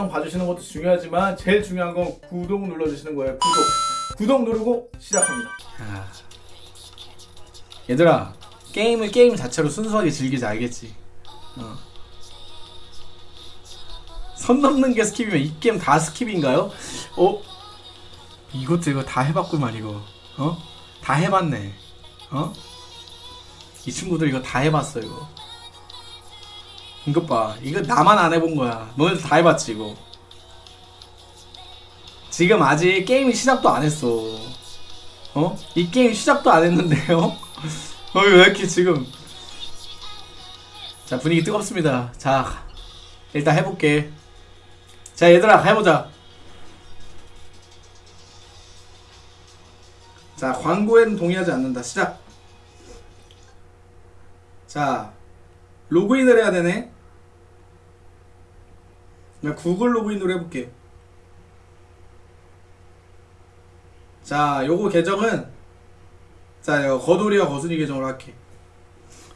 영상 봐주시는 것도 중요하지만 제일 중요한 건 구독 눌러주시는 거예요 구독 구독 누르고 시작합니다 아. 얘들아 게임을 게임 자체로 순수하게 즐기지 알겠지 어. 선 넘는 게 skip이면 이 게임 다 skip인가요? 어? 이것도 이거 다 해봤구만 이거 어? 다 해봤네 어? 이 친구들 이거 다 해봤어 이거 이것 봐 이거 나만 안 해본 거야 너네들 다 해봤지 이거 지금 아직 게임이 시작도 안 했어 어? 이 게임 시작도 안 했는데요? 어, 왜 이렇게 지금. 자, 분위기 뜨겁습니다. 자, 일단 해볼게. 자, 얘들아, 해보자. 자, 광고에는 동의하지 않는다. 시작. 자, 로그인을 해야 되네. 나 구글 로그인으로 해볼게. 자, 요거 계정은 자, 이거 거돌이와 거순이 계정으로 할게.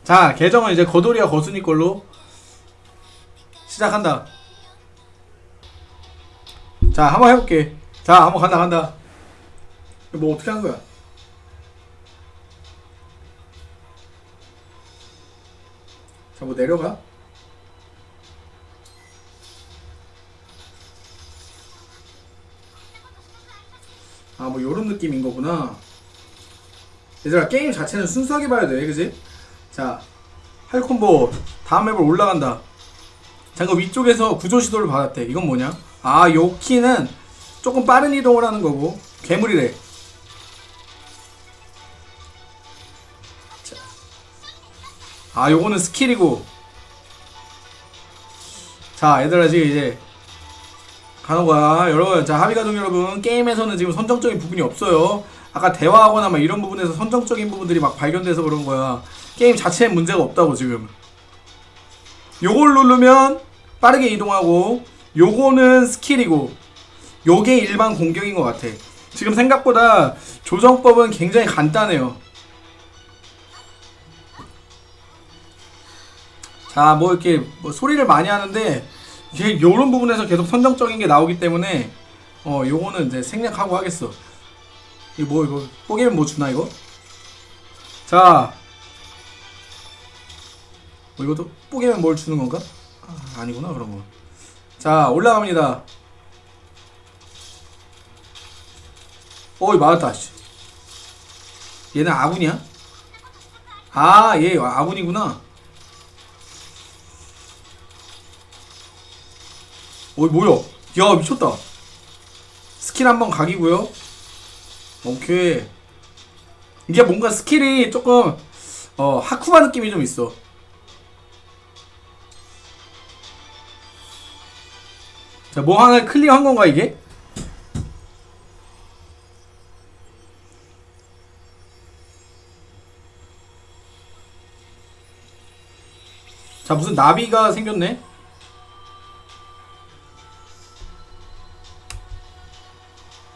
자, 계정은 이제 거돌이와 거순이 걸로 시작한다. 자, 한번 해볼게. 자, 한번 간다, 간다. 뭐 어떻게 하는 거야? 자, 뭐 내려가? 아, 뭐 요런 느낌인 거구나. 얘들아 게임 자체는 순수하게 봐야 돼 그지? 자 할콤보 다음 맵을 올라간다 잠깐 위쪽에서 구조 시도를 받았대 이건 뭐냐? 아 요 키는 조금 빠른 이동을 하는 거고 괴물이래 아 요거는 skill이고 자 얘들아 지금 이제 거야 여러분 자 합의가족 여러분 게임에서는 지금 선정적인 부분이 없어요 아까 대화하거나 막 이런 부분에서 선정적인 부분들이 막 발견돼서 그런 거야. 게임 자체에 문제가 없다고 지금. 요걸 누르면 빠르게 이동하고 요거는 skill이고 요게 일반 공격인 것 같아. 지금 생각보다 조정법은 굉장히 간단해요. 자, 뭐 이렇게 뭐 소리를 많이 하는데 이게 요런 부분에서 계속 선정적인 게 나오기 때문에 어 요거는 이제 생략하고 하겠어. 이거 뭐 이거 뽀개면 뭐 주나 이거? 자, 뭐 이것도 뽀개면 뭘 주는 건가? 아, 아니구나 그런 거. 자 올라갑니다. 어이 맞았다. 씨. 얘는 아군이야? 아, 얘 아군이구나. 어이 뭐야? 야 미쳤다. 스킬 한번 각이고요. 오케이. 이게 뭔가 skill이 조금 어 하쿠마 느낌이 좀 있어. 자, 뭐 하나 클리어한 건가 이게? 자, 무슨 나비가 생겼네?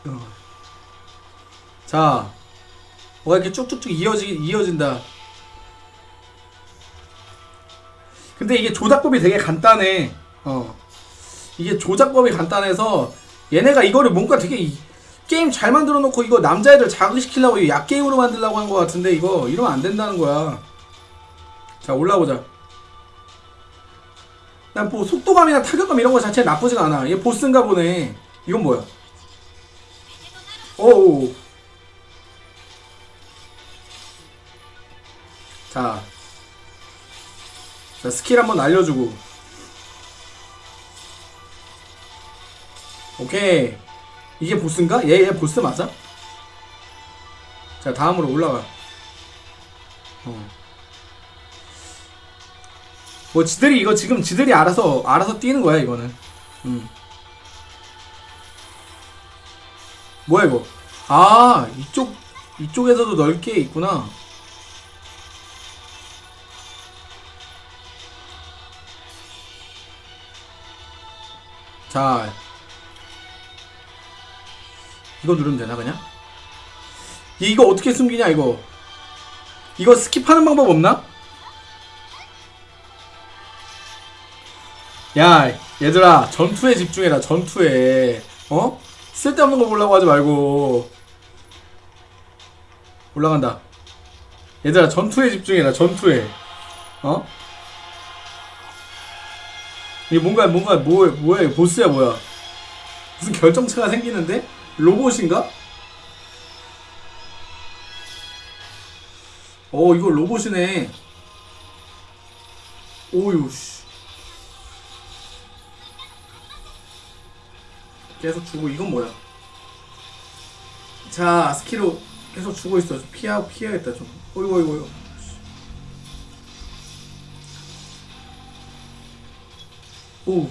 어. 자, 뭐가 이렇게 쭉쭉쭉 이어지, 이어진다. 근데 이게 조작법이 되게 간단해. 어. 이게 조작법이 간단해서 얘네가 이거를 뭔가 되게 이, 게임 잘 만들어 놓고 이거 남자애들 자극시키려고 약게임으로 만들려고 한 것 같은데 이거 이러면 안 된다는 거야. 자, 올라보자. 난 뭐 속도감이나 타격감 이런 거 자체 나쁘지가 않아. 얘 보스인가 보네. 이건 뭐야? 오오. 자, 자 스킬 한번 알려주고 오케이 이게 보스인가? 얘, 얘 보스 맞아? 자 다음으로 올라가 어. 뭐 지들이 이거 지금 지들이 알아서 알아서 뛰는 거야 이거는 음. 뭐야 이거 아 이쪽 이쪽에서도 넓게 있구나 자 이거 누르면 되나 그냥? 이거 어떻게 숨기냐 이거 이거 스킵하는 방법 없나? 야 얘들아 전투에 집중해라 전투에 어? 쓸데없는 거 보려고 하지 말고 올라간다 얘들아 전투에 집중해라 전투에 어? 이게 뭔가 뭔가 뭐, 뭐야 보스야 뭐야 무슨 결정체가 생기는데? 로봇인가? 어 이거 로봇이네 오유 씨 계속 주고 이건 뭐야? 자 스킬로 계속 주고 있어. 좀 피하 피해야겠다 좀. 어이구 어이구 어이구. 오.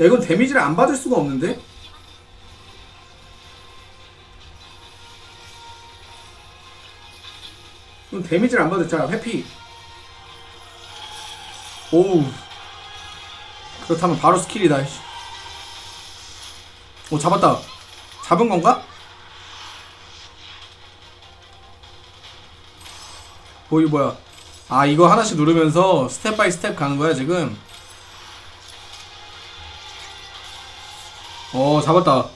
야 이건 데미지를 안 받을 수가 없는데? 이건 데미지를 안 받을 자 회피. 오우. 그렇다면 바로 skill이다. 씨. 오 잡았다 잡은 건가? 뭐 이거 뭐야 아 이거 하나씩 누르면서 step by step 가는 거야 지금 어 잡았다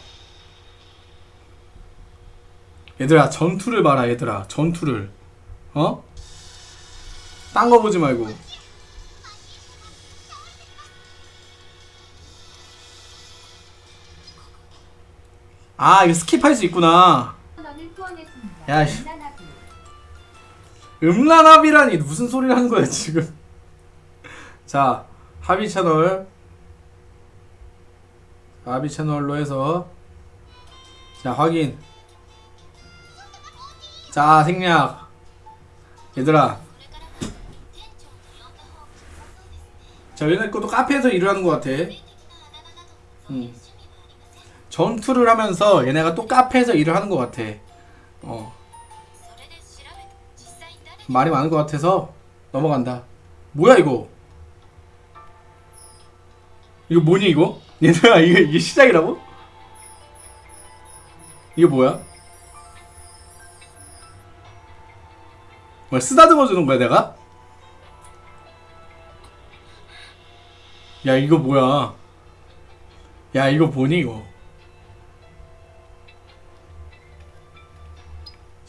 얘들아 전투를 봐라 얘들아 전투를 어? 딴 거 보지 말고 아 이거 스킵할 수 있구나. 야. 음란합이라니 무슨 소리를 하는 거야 지금. 자 합의 채널. 합의 채널로 해서. 자 확인. 자 생략. 얘들아. 자 얘네 것도 카페에서 일을 하는 것 같아. 음. 전투를 하면서 얘네가 또 카페에서 일을 하는 것 같아 어 말이 많은 것 같아서 넘어간다. 뭐야 이거? 이거 뭐니 이거? 얘들아 이게 이게 시작이라고? 이게 뭐야? 뭐 쓰다듬어 주는 거야 내가? 야 이거 뭐야? 야 이거 뭐니 이거?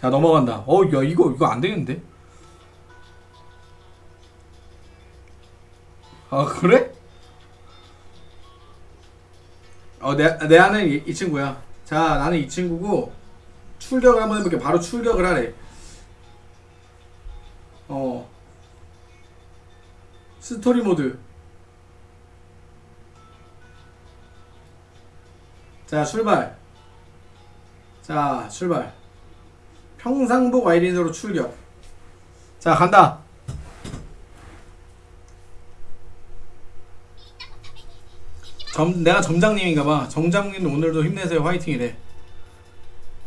자 넘어간다. 어야 이거 이거 안 되겠는데? 아 그래? 어내 내 아는 이, 이 친구야. 자 나는 이 친구고 출격을 한번 해볼게. 바로 출격을 하래. 어 스토리 모드. 자 출발. 자 출발. 평상복 아이린으로 출격. 자 간다. 점, 내가 점장님인가봐. 점장님 오늘도 힘내세요. 화이팅이래.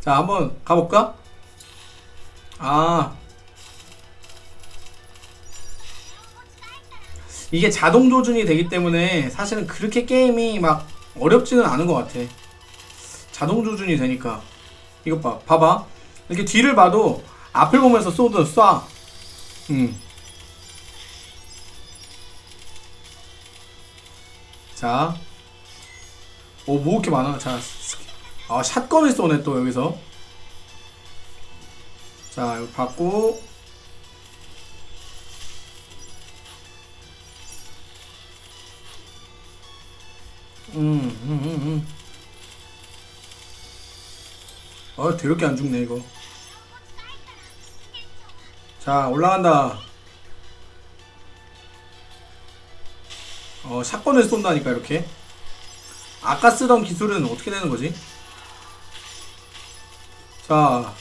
자, 한번 가볼까? 아. 이게 자동 조준이 되기 때문에 사실은 그렇게 게임이 막 어렵지는 않은 것 같아. 자동 조준이 되니까. 이것 봐. 봐봐. 이렇게 뒤를 봐도 앞을 보면서 쏘도 쏴. 음. 자. 오, 뭐 이렇게 많아. 자, 아, 샷건을 쏘네, 또, 여기서. 자, 이거 받고. 음, 음, 음, 음. 아, 더럽게 안 죽네, 이거. 자, 올라간다. 어, 샷건을 쏜다니까, 이렇게. 아까 쓰던 기술은 어떻게 되는 거지? 자.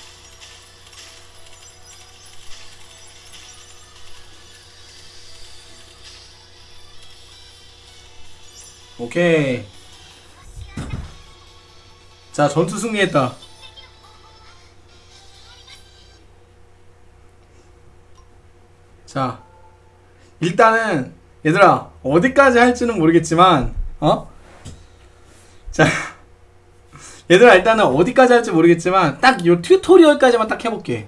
오케이. 자, 전투 승리했다. 자. 일단은 얘들아, 어디까지 할지는 모르겠지만 어? 자, 얘들아 일단은 어디까지 할지 모르겠지만 딱 요 튜토리얼까지만 딱 해볼게.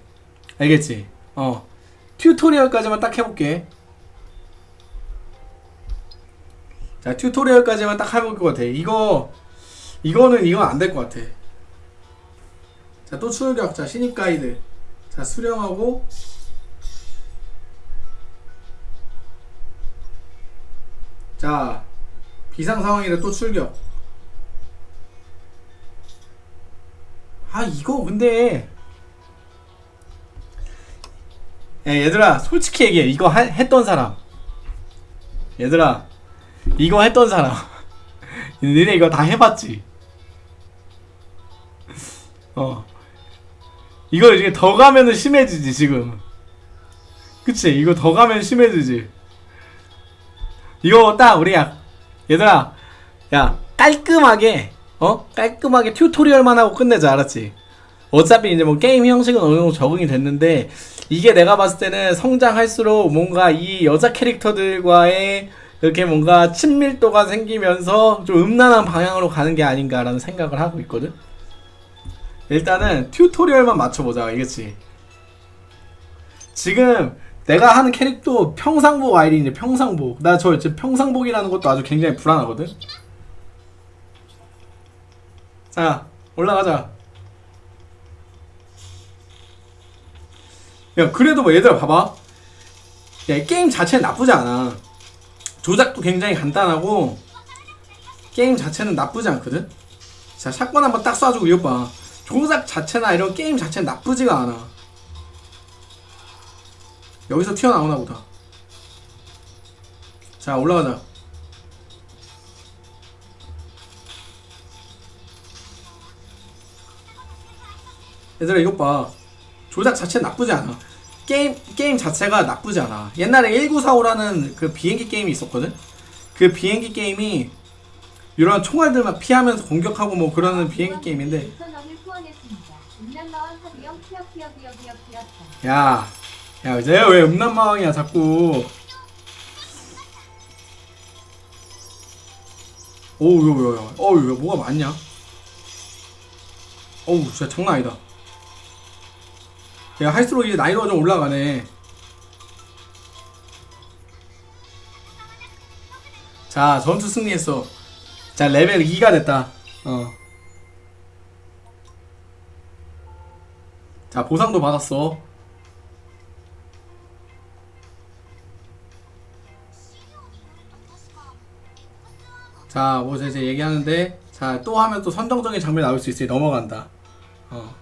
알겠지? 어, 튜토리얼까지만 딱 해볼게. 자 튜토리얼까지만 딱 해볼 것 같아 이거 이거는 이건 안 될 것 같아 자또 출격 자 신입 가이드 자 수령하고 자 비상 상황이라 또 출격. 아 이거 근데. 야 얘들아 솔직히 얘기해. 이거 하- 했던 사람. 얘들아 이거 했던 사람. 니네 이거 다 해봤지? 어. 이거 이제 더 가면은 심해지지 지금. 그치? 이거 더 가면 심해지지 이거 딱 우리야 얘들아 야 깔끔하게 어 깔끔하게 튜토리얼만 하고 끝내자 알았지 어차피 이제 뭐 게임 형식은 어느 정도 적응이 됐는데 이게 내가 봤을 때는 성장할수록 뭔가 이 여자 캐릭터들과의 이렇게 뭔가 친밀도가 생기면서 좀 음란한 방향으로 가는 게 아닌가라는 생각을 하고 있거든. 일단은 튜토리얼만 맞춰보자, 알겠지? 지금 내가 하는 캐릭터 평상복 아이린이야, 평상복. 나저 지금 평상복이라는 것도 아주 굉장히 불안하거든. 자, 올라가자. 야 그래도 뭐 얘들아 봐봐 야이 게임 자체는 나쁘지 않아 조작도 굉장히 간단하고 게임 자체는 나쁘지 않거든 자 샷건 한번 딱 쏴주고 이것 봐 조작 자체나 이런 게임 자체는 나쁘지가 않아 여기서 튀어나오나 보다 자 올라가자 얘들아 이것 봐 조작 자체 나쁘지 않아. 게임 게임 자체가 나쁘지 않아. 옛날에 1945라는 그 비행기 게임이 있었거든. 그 비행기 게임이 이런 총알들 막 피하면서 공격하고 뭐 그러는 비행기 게임인데 2,000원을 후원했습니다. 음란마왕 하비영 키역키역키역키역키역 야, 야, 이제 왜 음란마왕이야 자꾸. 오우, 요, 요, 요, 어우, 요, 뭐가 많냐? 어우, 진짜 장난 아니다. 야, 할수록 이제 나이가 좀 올라가네. 자, 전투 승리했어. 자, 레벨 2가 됐다. 어. 자, 보상도 받았어. 자, 뭐 이제 얘기하는데 자, 또 하면 또 선정적인 장면 나올 수 있으니 넘어간다. 어.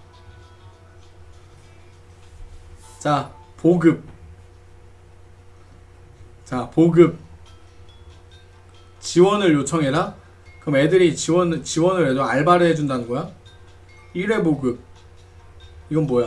자, 보급. 자, 보급. 지원을 요청해라. 그럼 애들이 지원 지원을 해도 알바를 해준다는 거야? 1회 보급. 이건 뭐야?